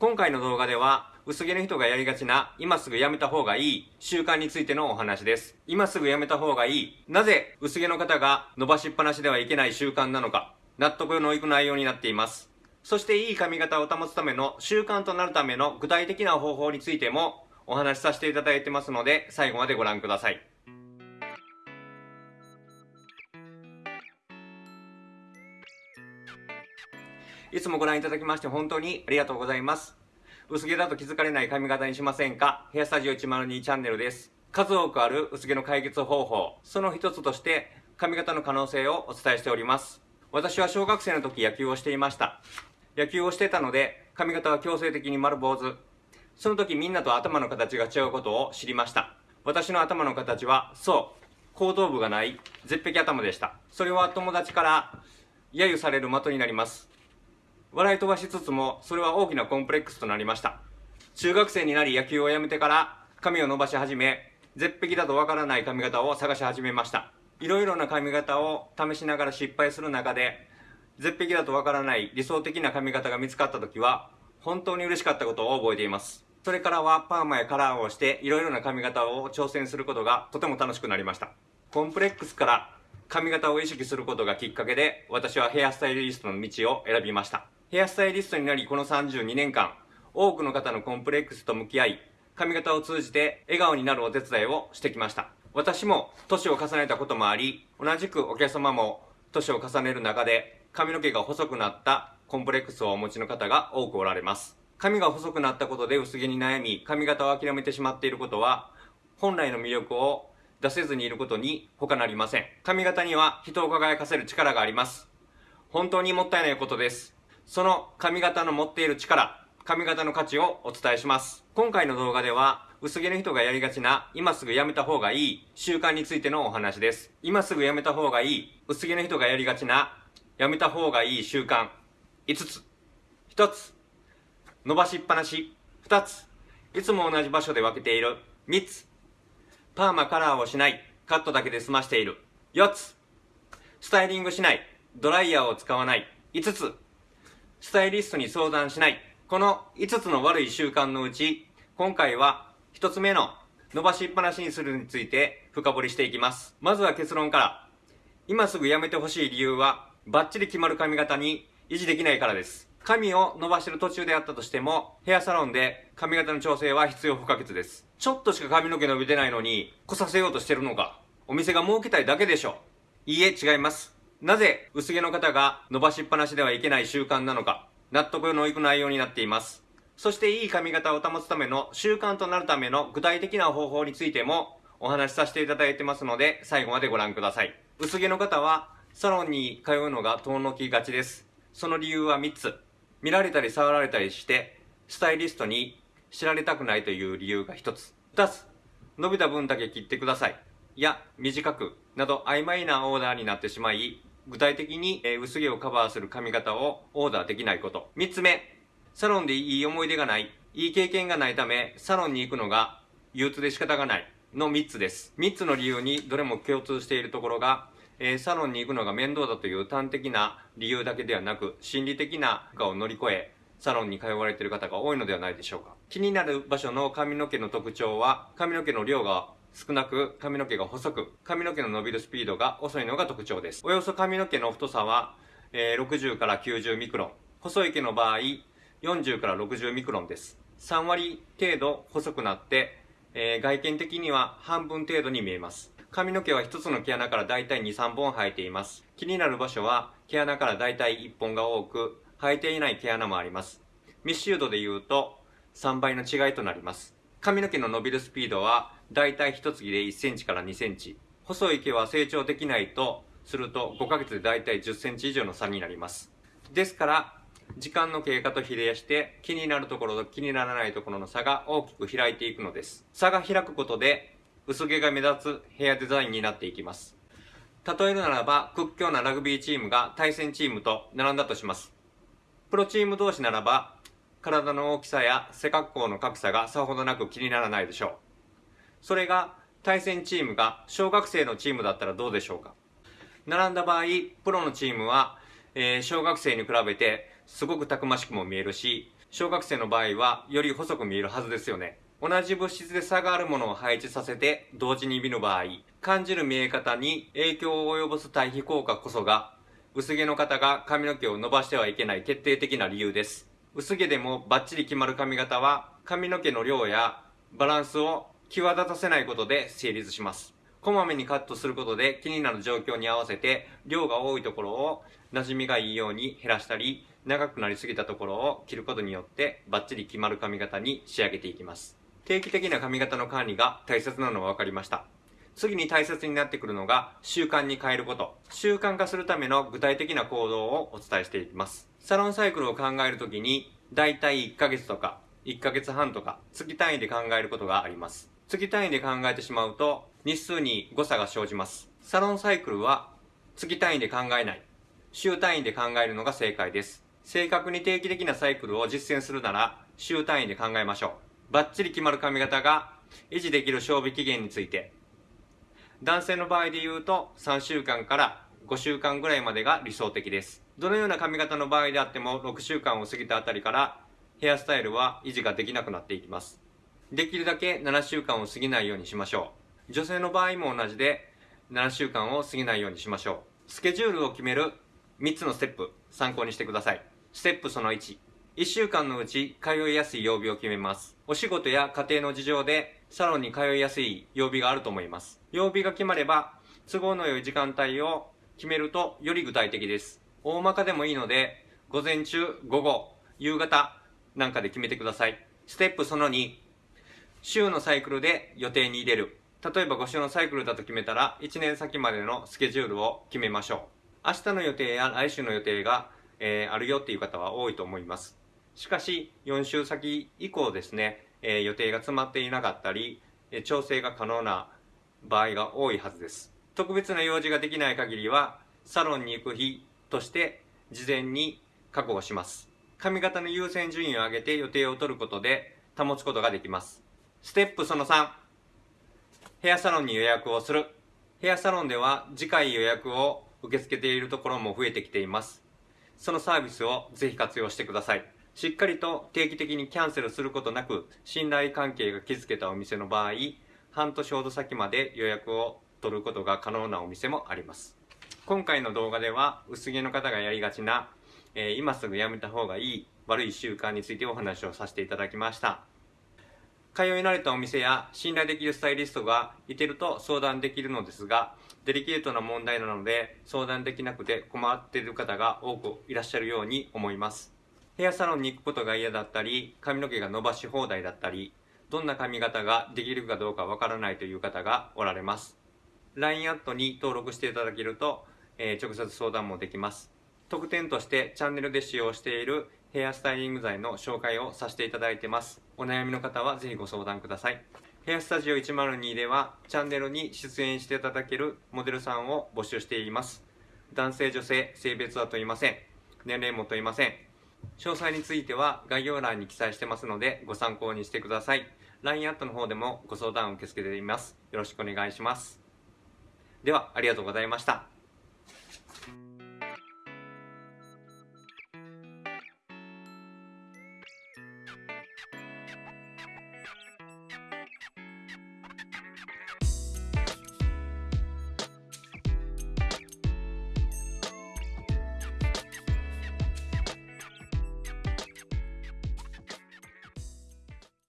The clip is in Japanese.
今回の動画では薄毛の人がやりがちな今すぐやめた方がいい習慣についてのお話です。今すぐやめた方がいい。なぜ薄毛の方が伸ばしっぱなしではいけない習慣なのか。納得のいく内容になっています。そしていい髪型を保つための習慣となるための具体的な方法についてもお話しさせていただいてますので最後までご覧ください。いつもご覧いただきまして本当にありがとうございます。薄毛だと気づかれない髪型にしませんか？ヘアスタジオ102チャンネルです。数多くある薄毛の解決方法、その一つとして髪型の可能性をお伝えしております。私は小学生の時野球をしていました。野球をしてたので髪型は強制的に丸坊主。その時みんなと頭の形が違うことを知りました。私の頭の形は、そう、後頭部がない絶壁頭でした。それは友達から揶揄される的になります。笑い飛ばしつつも、それは大きなコンプレックスとなりました。中学生になり野球をやめてから髪を伸ばし始め、絶壁だとわからない髪型を探し始めました。いろいろな髪型を試しながら失敗する中で、絶壁だとわからない理想的な髪型が見つかった時は、本当に嬉しかったことを覚えています。それからはパーマやカラーをしていろいろな髪型を挑戦することがとても楽しくなりました。コンプレックスから髪型を意識することがきっかけで私はヘアスタイリストの道を選びました。ヘアスタイリストになりこの32年間、多くの方のコンプレックスと向き合い、髪型を通じて笑顔になるお手伝いをしてきました。私も年を重ねたこともあり、同じくお客様も年を重ねる中で髪の毛が細くなったコンプレックスをお持ちの方が多くおられます。髪が細くなったことで薄毛に悩み、髪型を諦めてしまっていることは、本来の魅力を出せずにいることに他なりません。髪型には人を輝かせる力があります。本当にもったいないことです。その髪型の持っている力、髪型の価値をお伝えします。今回の動画では、薄毛の人がやりがちな、今すぐやめた方がいい習慣についてのお話です。今すぐやめた方がいい、薄毛の人がやりがちな、やめた方がいい習慣、5つ。1つ、伸ばしっぱなし。2つ、いつも同じ場所で分けている。3つ、パーマカラーをしない。カットだけで済ましている。4つ、スタイリングしない。ドライヤーを使わない。5つ、スタイリストに相談しない。この5つの悪い習慣のうち、今回は1つ目の伸ばしっぱなしにするについて深掘りしていきます。まずは結論から。今すぐやめてほしい理由は、バッチリ決まる髪型に維持できないからです。髪を伸ばしてる途中であったとしても、ヘアサロンで髪型の調整は必要不可欠です。ちょっとしか髪の毛伸びてないのに、来させようとしてるのか。お店が儲けたいだけでしょ。いいえ、違います。なぜ薄毛の方が伸ばしっぱなしではいけない習慣なのか、納得のいく内容になっています。そしていい髪型を保つための習慣となるための具体的な方法についてもお話しさせていただいてますので、最後までご覧ください。薄毛の方はサロンに通うのが遠のきがちです。その理由は3つ。見られたり触られたりして、スタイリストに知られたくないという理由が1つ。2つ。伸びた分だけ切ってください。いや、短く、など曖昧なオーダーになってしまい、具体的に、え薄毛をカバーする髪型をオーダーできないこと。3つ目、サロンでいい思い出がない、いい経験がないため、サロンに行くのが憂鬱で仕方がないの3つです。3つの理由にどれも共通しているところが、え、サロンに行くのが面倒だという端的な理由だけではなく、心理的な負荷を乗り越え、サロンに通われている方が多いのではないでしょうか。気になる場所の髪の毛の特徴は、髪の毛の量が少なく髪の毛が細く髪の毛の伸びるスピードが遅いのが特徴です。およそ髪の毛の太さは、えー、60から90ミクロン。細い毛の場合40から60ミクロンです。3割程度細くなって、えー、外見的には半分程度に見えます。髪の毛は1つの毛穴からだいたい23本生えています。気になる場所は毛穴からだいたい1本が多く生えていない毛穴もあります。密集度で言うと3倍の違いとなります。髪の毛の伸びるスピードはだいたい一月で1センチから2センチ。細い毛は成長できないとすると5ヶ月でだいたい10センチ以上の差になります。ですから、時間の経過と比例して気になるところと気にならないところの差が大きく開いていくのです。差が開くことで薄毛が目立つヘアデザインになっていきます。例えるならば屈強なラグビーチームが対戦チームと並んだとします。プロチーム同士ならば体の大きさや背格好の格差がさほどなく気にならないでしょう。それが対戦チームが小学生のチームだったらどうでしょうか？並んだ場合プロのチームは、えー、小学生に比べてすごくたくましくも見えるし小学生の場合はより細く見えるはずですよね。同じ物質で差があるものを配置させて同時に見る場合、感じる見え方に影響を及ぼす対比効果こそが、薄毛の方が髪の毛を伸ばしてはいけない決定的な理由です。薄毛でもバッチリ決まる髪型は、髪の毛の量やバランスを際立たせないことで成立します。こまめにカットすることで気になる状況に合わせて量が多いところを馴染みがいいように減らしたり長くなりすぎたところを切ることによってバッチリ決まる髪型に仕上げていきます。定期的な髪型の管理が大切なのは分かりました。次に大切になってくるのが習慣に変えること。習慣化するための具体的な行動をお伝えしていきます。サロンサイクルを考えるときに、だいたい1ヶ月とか1ヶ月半とか月単位で考えることがあります。月単位で考えてしまうと日数に誤差が生じます。サロンサイクルは月単位で考えない。週単位で考えるのが正解です。正確に定期的なサイクルを実践するなら週単位で考えましょう。バッチリ決まる髪型が維持できる賞味期限について男性の場合で言うと3週間から5週間ぐらいまでが理想的です。どのような髪型の場合であっても6週間を過ぎたあたりからヘアスタイルは維持ができなくなっていきます。できるだけ7週間を過ぎないようにしましょう。女性の場合も同じで7週間を過ぎないようにしましょう。スケジュールを決める3つのステップ参考にしてください。ステップその1 1週間のうち通いやすい曜日を決めます。お仕事や家庭の事情でサロンに通いやすい曜日があると思います。曜日が決まれば都合の良い時間帯を決めるとより具体的です。大まかでもいいので午前中、午後、夕方なんかで決めてください。ステップその2週のサイクルで予定に入れる。例えば5週のサイクルだと決めたら1年先までのスケジュールを決めましょう。明日の予定や来週の予定が、えー、あるよっていう方は多いと思います。しかし、4週先以降ですね、えー、予定が詰まっていなかったり、え調整が可能な場合が多いはずです。特別な用事ができない限りは、サロンに行く日として事前に確保します。髪型の優先順位を上げて予定を取ることで保つことができます。ステップその3、ヘアサロンに予約をする。ヘアサロンでは次回予約を受け付けているところも増えてきています。そのサービスをぜひ活用してください。しっかりと定期的にキャンセルすることなく信頼関係が築けたお店の場合半年ほど先まで予約を取ることが可能なお店もあります。今回の動画では薄毛の方がやりがちな、えー、今すぐやめた方がいい悪い習慣についてお話をさせていただきました。通い慣れたお店や信頼できるスタイリストがいてると相談できるのですがデリケートな問題なので相談できなくて困っている方が多くいらっしゃるように思います。ヘアサロンに行くことが嫌だったり、髪の毛が伸ばし放題だったり、どんな髪型ができるかどうかわからないという方がおられます。LINE アットに登録していただけると、えー、直接相談もできます。特典としてチャンネルで使用しているヘアスタイリング剤の紹介をさせていただいてます。お悩みの方はぜひご相談ください。ヘアスタジオ102ではチャンネルに出演していただけるモデルさんを募集しています。男性女性性別は問いません。年齢も問いません。詳細については概要欄に記載してますのでご参考にしてください。LINE アットの方でもご相談を受け付けています。よろしくお願いします。では、ありがとうございました。